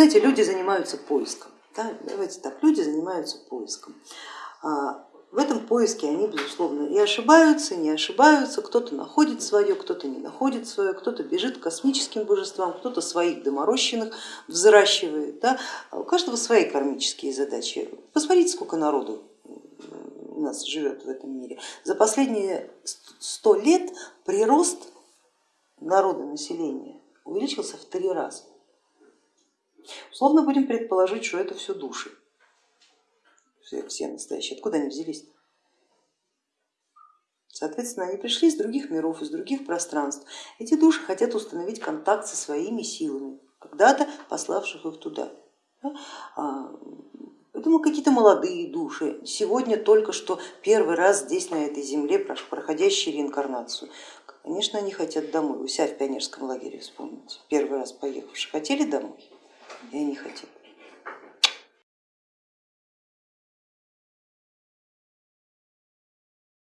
знаете, люди занимаются поиском. Да? Давайте так, люди занимаются поиском. А, в этом поиске они, безусловно, и ошибаются, и не ошибаются, кто-то находит свое, кто-то не находит свое, кто-то бежит к космическим божествам, кто-то своих доморощенных взращивает. Да? А у каждого свои кармические задачи. Посмотрите, сколько народу у нас живет в этом мире. За последние сто лет прирост народа населения увеличился в три раза. Условно будем предположить, что это все души все, все настоящие, откуда они взялись? Соответственно, они пришли из других миров, из других пространств. Эти души хотят установить контакт со своими силами, когда-то пославших их туда. А, поэтому какие-то молодые души, сегодня только что первый раз здесь, на этой земле, проходящие реинкарнацию. Конечно, они хотят домой. У себя в пионерском лагере вспомните, первый раз поехавшие хотели домой, и они хотят.